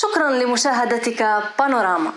شكرا لمشاهدتك بانوراما.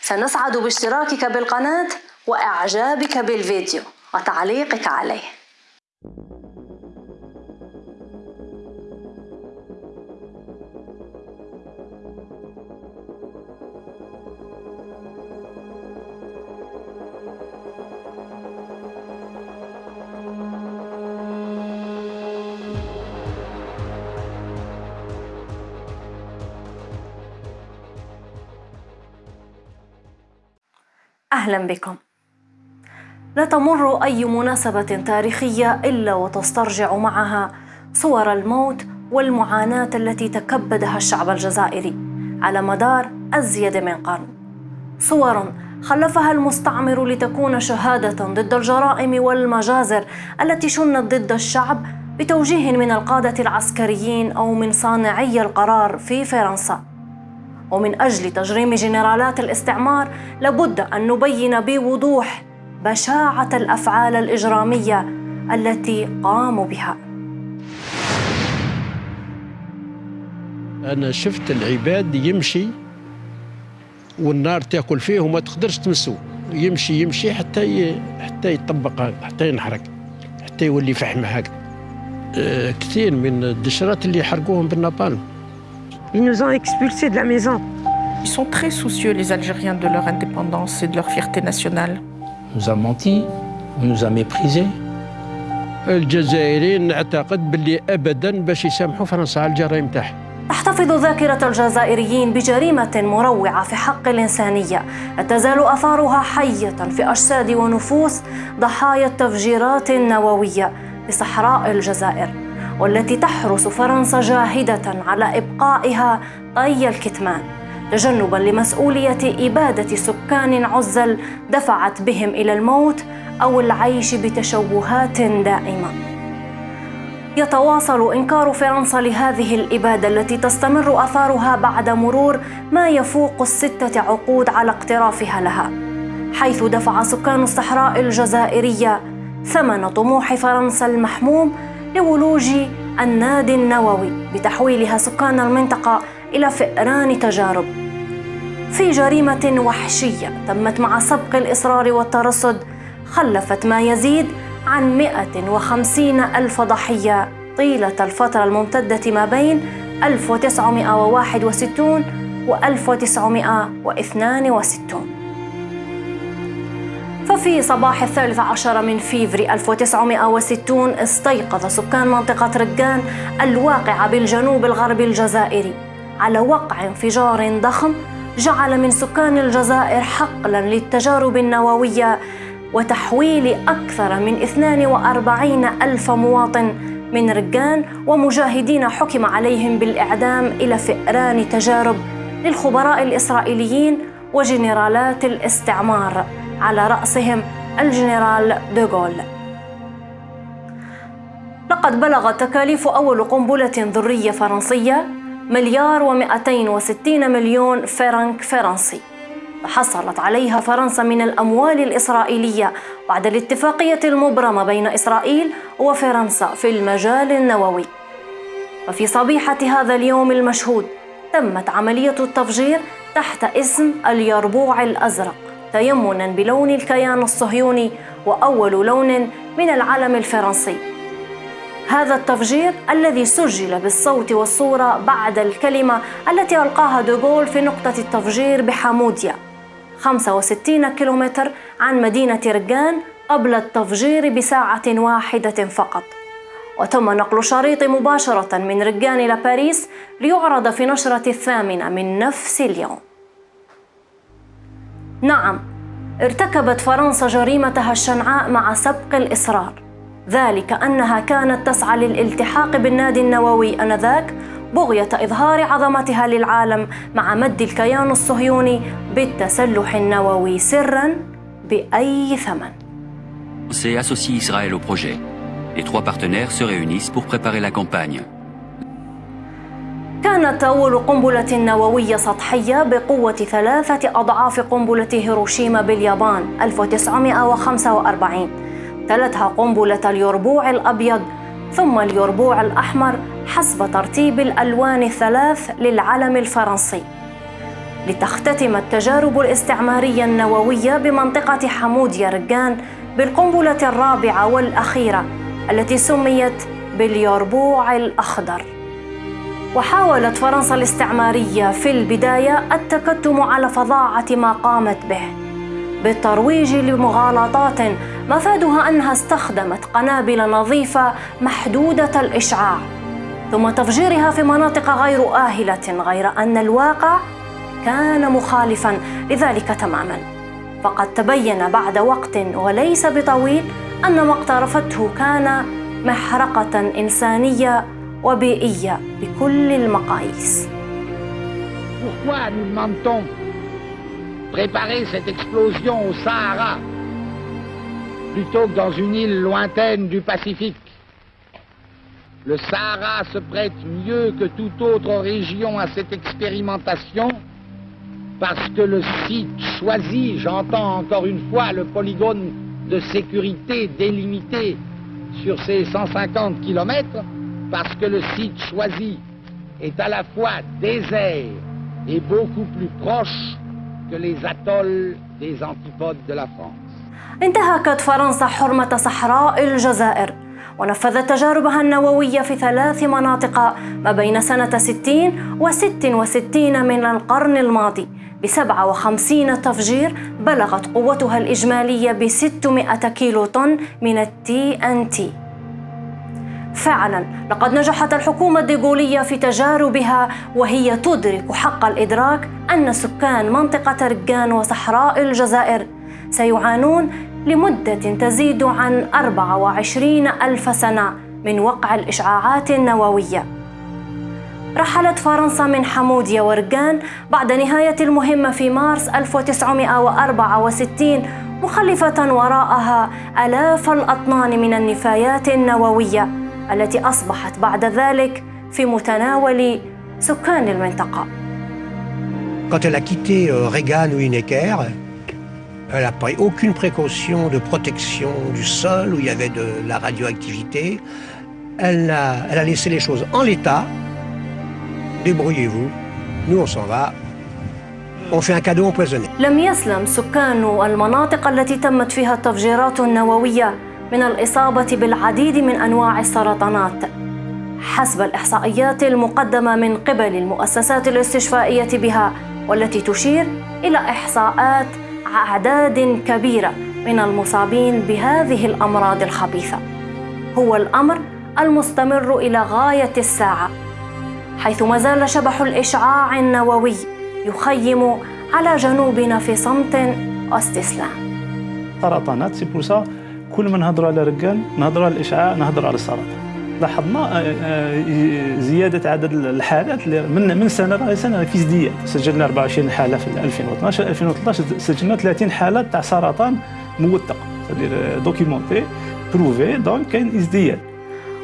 سنسعد باشتراكك بالقناة وإعجابك بالفيديو وتعليقك عليه. أهلا بكم. لا تمر أي مناسبة تاريخية إلا وتسترجع معها صور الموت والمعاناة التي تكبدها الشعب الجزائري على مدار أزيد من قرن. صور خلفها المستعمر لتكون شهادة ضد الجرائم والمجازر التي شنت ضد الشعب بتوجيه من القادة العسكريين أو من صانعي القرار في فرنسا. ومن أجل تجريم جنرالات الاستعمار لابد أن نبين بوضوح بشاعة الأفعال الإجرامية التي قاموا بها. أنا شفت العباد يمشي والنار تأكل فيه وما تقدرش تمسه يمشي يمشي حتى ي... حتى يطبق حتى ينحرق حتى يولي فحم هكذا. أه كثير من الدشرات اللي حرقوهم بالنابالم Ils nous ont expulsés de la maison. Ils sont très soucieux, les Algériens, de leur indépendance et de leur fierté nationale. On nous a menti, on nous a méprisés. الجزائريين نعتقد باللي ابدا باش يسامحوا فرنسا على الجرائم تاعها تحتفظ ذاكرة الجزائريين بجريمة مروعة في حق الإنسانية لا تزال أثارها حية في أجساد ونفوس ضحايا التفجيرات النووية في صحراء الجزائر والتي تحرس فرنسا جاهدة على إبقائها طي الكتمان تجنبا لمسؤولية إبادة سكان عزل دفعت بهم إلى الموت أو العيش بتشوهات دائمة. يتواصل إنكار فرنسا لهذه الإبادة التي تستمر أثارها بعد مرور ما يفوق الستة عقود على اقترافها لها حيث دفع سكان الصحراء الجزائرية ثمن طموح فرنسا المحموم لولوج النادي النووي بتحويلها سكان المنطقة إلى فئران تجارب. في جريمة وحشية تمت مع سبق الإصرار والترصد خلفت ما يزيد عن 150 ألف ضحية طيلة الفترة الممتدة ما بين 1961 و 1962 ففي صباح الثالث عشر من فيفري 1960 استيقظ سكان منطقة رقان الواقعة بالجنوب الغربي الجزائري. على وقع انفجار ضخم جعل من سكان الجزائر حقلا للتجارب النووية وتحويل أكثر من 42 ألف مواطن من رقان ومجاهدين حكم عليهم بالإعدام إلى فئران تجارب للخبراء الإسرائيليين وجنرالات الاستعمار. على رأسهم الجنرال دوغول لقد بلغت تكاليف أول قنبلة ذرية فرنسية مليار ومئتين وستين مليون فرنك فرنسي. حصلت عليها فرنسا من الأموال الإسرائيلية بعد الاتفاقية المبرمة بين إسرائيل وفرنسا في المجال النووي. وفي صبيحة هذا اليوم المشهود تمت عملية التفجير تحت اسم اليربوع الأزرق. تيمنا بلون الكيان الصهيوني وأول لون من العلم الفرنسي. هذا التفجير الذي سجل بالصوت والصورة بعد الكلمة التي ألقاها دوغول في نقطة التفجير بحاموديا 65 كيلومتر عن مدينة رقان قبل التفجير بساعة واحدة فقط. وتم نقل شريط مباشرة من رقان إلى باريس ليعرض في نشرة الثامنة من نفس اليوم. نعم ارتكبت فرنسا جريمتها الشنعاء مع سبق الإصرار ذلك أنها كانت تسعى للالتحاق بالنادي النووي آنذاك بغية إظهار عظمتها للعالم مع مد الكيان الصهيوني بالتسلح النووي سرا بأي ثمن. C'est associe Israël au projet. Les trois partenaires se réunissent pour préparer la campagne. كانت أول قنبلة نووية سطحية بقوة ثلاثة أضعاف قنبلة هيروشيما باليابان 1945 تلتها قنبلة اليربوع الأبيض ثم اليربوع الأحمر حسب ترتيب الألوان الثلاث للعلم الفرنسي. لتختتم التجارب الاستعمارية النووية بمنطقة حمود يرجان بالقنبلة الرابعة والأخيرة التي سميت باليربوع الأخضر. وحاولت فرنسا الاستعمارية في البداية التكتم على فظاعة ما قامت به بالترويج لمغالطات مفادها أنها استخدمت قنابل نظيفة محدودة الإشعاع ثم تفجيرها في مناطق غير آهلة غير أن الواقع كان مخالفا لذلك تماما. فقد تبين بعد وقت وليس بطويل أن ما اقترفته كان محرقة إنسانية وبيئية بكل المقاييس. Pourquoi nous demande-t-on préparer cette explosion au Sahara plutôt que dans une île lointaine du Pacifique Le Sahara se prête mieux que toute autre région à cette expérimentation parce que le site choisi, j'entends encore une fois le polygone de sécurité délimité sur ces 150 kilomètres, parce que le site choisi est à la fois désert et beaucoup plus proche que les atolls des antipodes de la France. انتهكت فرنسا حرمة صحراء الجزائر ونفذت تجاربها النووية في ثلاث مناطق ما بين سنة 60 و 66 من القرن الماضي ب 57 تفجير بلغت قوتها الإجمالية ب 600 كيلو طن من التي أن تي فعلا. لقد نجحت الحكومة الديغولية في تجاربها وهي تدرك حق الإدراك أن سكان منطقة رجان وصحراء الجزائر سيعانون لمدة تزيد عن 24 ألف سنة من وقع الإشعاعات النووية. رحلت فرنسا من حمودية ورجان بعد نهاية المهمة في مارس 1964 مخلفة وراءها آلاف الأطنان من النفايات النووية. التي أصبحت بعد ذلك في متناول سكان المنطقة. Quand elle a quitté euh, Reagan ou Inecker, elle n'a pris aucune précaution de protection du sol où il y avait de la radioactivité. Elle a, elle a laissé les choses en l'état. Débrouillez-vous, nous on s'en va. On fait un cadeau empoisonné. لم يسلم سكان المناطق التي تمت فيها التفجيرات النووية من الإصابة بالعديد من أنواع السرطانات. حسب الإحصائيات المقدمة من قبل المؤسسات الاستشفائية بها والتي تشير إلى إحصاءات أعداد كبيرة من المصابين بهذه الأمراض الخبيثة. هو الأمر المستمر إلى غاية الساعة حيث ما زال شبح الإشعاع النووي يخيم على جنوبنا في صمت واستسلام سرطانات سي كل ما نهضروا على رجال نهضروا على الإشعاع نهضروا على السرطان لاحظنا آه، آه، زيادة عدد الحالات من من راهي سنه في ازدياد. سجلنا 24 حالة في 2012 2013 سجلنا 30 حالة تاع سرطان موثق. documenté prouvé donc كاين ازدياد.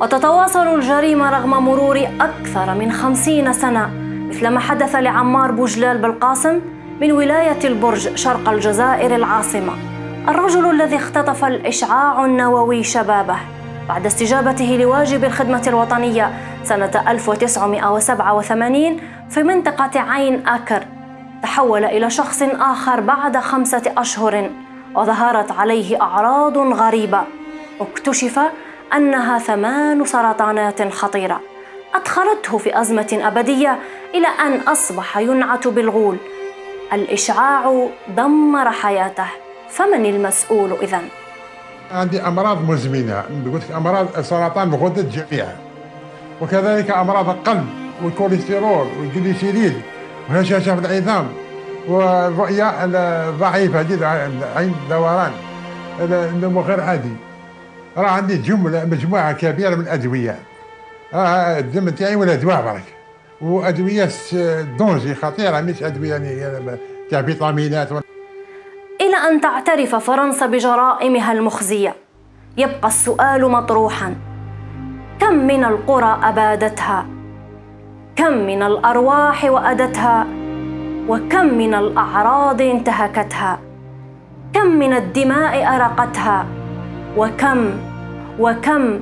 وتتواصل الجريمة رغم مرور أكثر من خمسين سنة مثل ما حدث لعمار بوجلال بالقاسم من ولاية البرج شرق الجزائر العاصمة. الرجل الذي اختطف الإشعاع النووي شبابه. بعد استجابته لواجب الخدمة الوطنية سنة 1987 في منطقة عين آكر تحول إلى شخص آخر بعد خمسة أشهر وظهرت عليه أعراض غريبة. اكتشف أنها ثمان سرطانات خطيرة أدخلته في أزمة أبدية إلى أن أصبح ينعت بالغول. الإشعاع دمر حياته. فمن المسؤول إذن؟ عندي أمراض مزمنة. قلت لك أمراض سرطان الغدد جميعا وكذلك أمراض القلب والكوليسترول والجليسيريد وهشاشة في العظام والرؤيه ضعيفة جدا عين دوران. النمو غير عادي. راه عندي جملة مجموعة كبيرة من الأدوية. راه الدم تاعي ولا دواء برك. وأدوية دونجي خطيرة مش أدوية يعني تاع فيتامينات إلى أن تعترف فرنسا بجرائمها المخزية. يبقى السؤال مطروحا. كم من القرى أبادتها؟ كم من الأرواح وأدتها؟ وكم من الأعراض انتهكتها؟ كم من الدماء أرقتها؟ وكم؟ وكم؟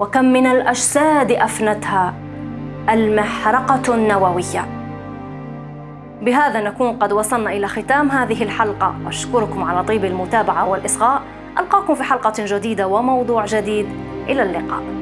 وكم من الأجساد أفنتها؟ المحرقة النووية. بهذا نكون قد وصلنا إلى ختام هذه الحلقة. أشكركم على طيب المتابعة والإصغاء. ألقاكم في حلقة جديدة وموضوع جديد. إلى اللقاء.